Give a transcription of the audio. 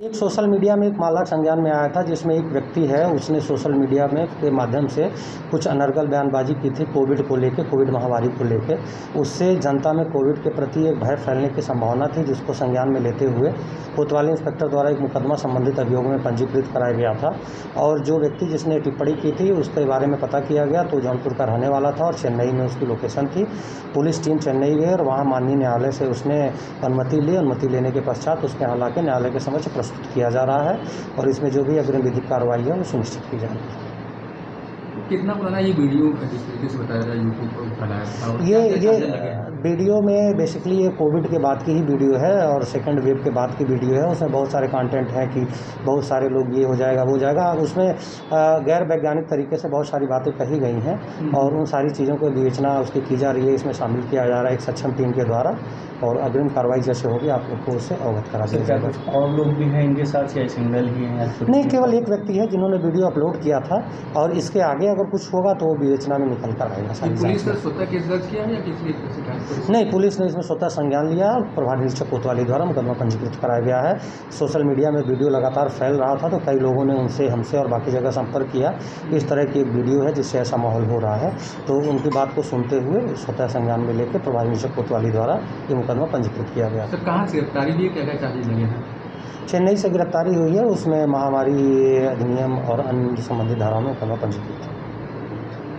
एक social media में एक मामला संज्ञान में आया था, जिसमें एक व्यक्ति है, उसने सोशल मीडिया में के माध्यम से कुछ अनर्गल बयानबाजी की थी कोविड को लेकर कोविड महामारी को लेकर उससे जनता में कोविड के प्रति एक भय फैलने की संभावना थी, जिसको संज्ञान में लेते हुए कोतवाली इंस्पेक्टर द्वारा एक मुकदमा संबंधित अभियोग में पंजीकृत कराया गया था। और जो व्यक्ति जिसने टिप्पणी की थी, उसके बारे में पता किया गया तो जौनपुर का रहने वाला था और चेन्नई में उसकी लोकेशन थी। पुलिस टीम चेन्नई गई और वहाँ माननीय न्यायालय से उसने अनुमति ली। अनुमति लेने के पश्चात उसके हालाँकि न्यायालय के समक्ष प्रस्तुत किया जा रहा है और इसमें जो भी अग्रिम विधिक कार्रवाई है वो सुनिश्चित की जा रही है कितना पुराना ये वीडियो जिस तरीके से बताया था यूट्यूब पर फैलाया था ये ये हैं? वीडियो में बेसिकली ये कोविड के बाद की ही वीडियो है और सेकंड वेव के बाद की वीडियो है। उसमें बहुत सारे कंटेंट हैं कि बहुत सारे लोग ये हो जाएगा वो हो जाएगा। उसमें गैर वैज्ञानिक तरीके से बहुत सारी बातें कही गई हैं और उन सारी चीज़ों को विवेचना उसकी की जा रही है इसमें शामिल किया जा रहा है एक सक्षम टीम के द्वारा और अग्रिम कार्रवाई जैसे होगी आप लोग को उससे अवगत करा जाएगा। कुछ और लोग भी हैं इनके साथ या सिंगल ही हैं नहीं केवल एक व्यक्ति है जिन्होंने वीडियो अपलोड किया था और इसके आगे अगर कुछ होगा तो वो विवेचना में निकल कर आएगा पुलिस ने स्वतः केस दर्ज किया या किसी नहीं पुलिस ने इसमें स्वतः संज्ञान लिया। और प्रभारी निरीक्षक कोतवाली द्वारा मुकदमा पंजीकृत कराया गया है। सोशल मीडिया में वीडियो लगातार फैल रहा था तो कई लोगों ने उनसे हमसे और बाकी जगह संपर्क किया। इस तरह की एक वीडियो है जिससे ऐसा माहौल हो रहा है। तो उनकी बात को सुनते हुए स्वतः संज्ञान में लेकर प्रभारी निरीक्षक कोतवाली द्वारा ये मुकदमा पंजीकृत किया गया। सर कहाँ से गिरफ्तारी भी क्या क्या चार्जेज लगे हैं? चेन्नई से गिरफ्तारी हुई है उसमें महामारी अधिनियम और अन्य संबंधित धाराओं में मुकदमा पंजीकृत। है